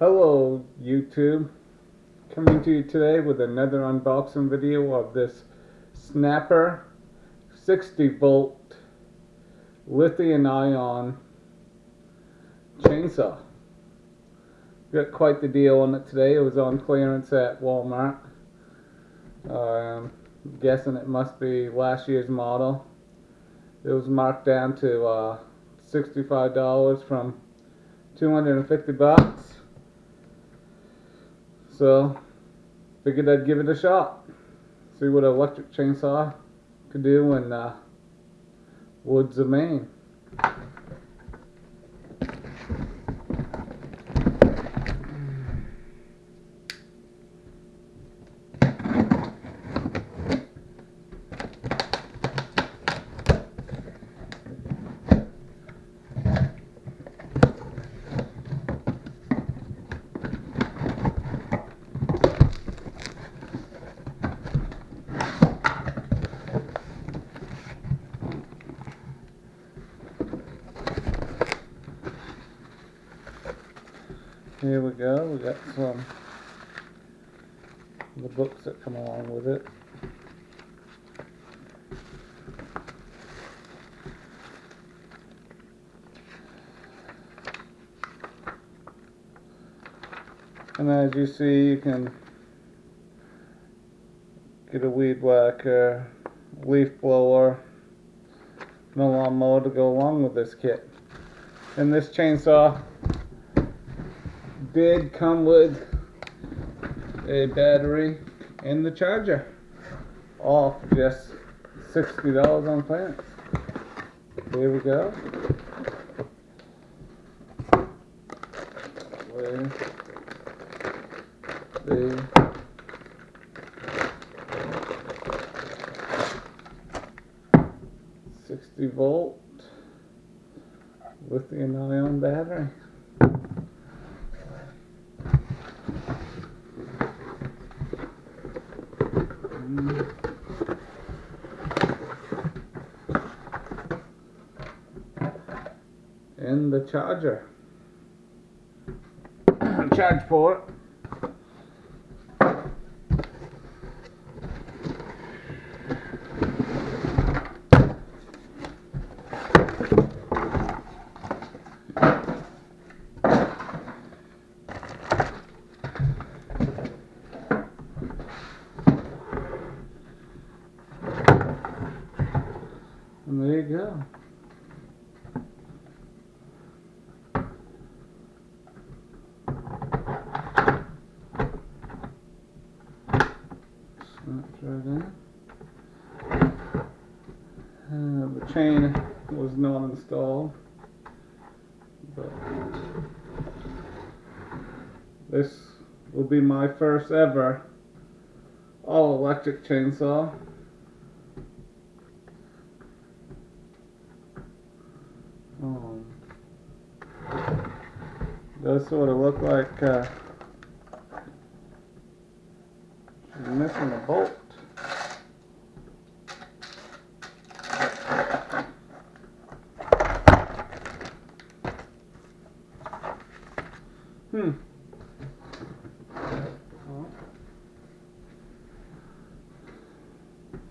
Hello YouTube, coming to you today with another unboxing video of this Snapper 60 volt lithium ion chainsaw. Got quite the deal on it today, it was on clearance at Walmart. Um, guessing it must be last year's model. It was marked down to uh, $65 from 250 bucks. So, figured I'd give it a shot. See what an electric chainsaw could do in uh, woods of Maine. Here we go, we got some the books that come along with it. And as you see, you can get a weed whacker, leaf blower, and a lawnmower to go along with this kit. And this chainsaw did come with a battery and the charger. All just $60 on Plants. Here we go. Where the sixty volt lithium ion battery. And the charger. Charge port. And there you go. Snaps right in. Uh, the chain was not installed, but this will be my first ever all electric chainsaw. Um, does sort of look like uh, missing a bolt.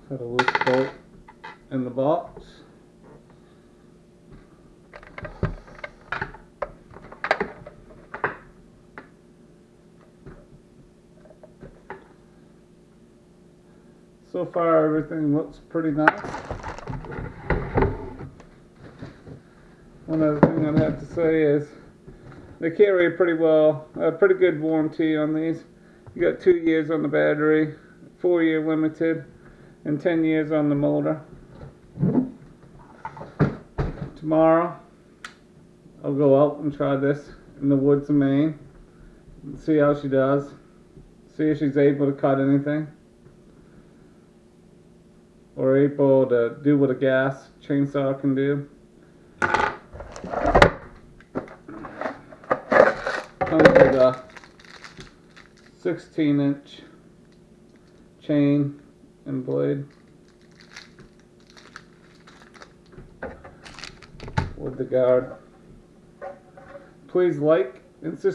Got a loose bolt in the box. So far everything looks pretty nice. One other thing I'd have to say is they carry pretty well, a pretty good warranty on these. You got two years on the battery, four year limited, and 10 years on the motor. Tomorrow, I'll go out and try this in the woods of Maine. See how she does. See if she's able to cut anything. Or able to do what a gas chainsaw can do. Comes with a 16 inch chain and blade with the guard. Please like and subscribe.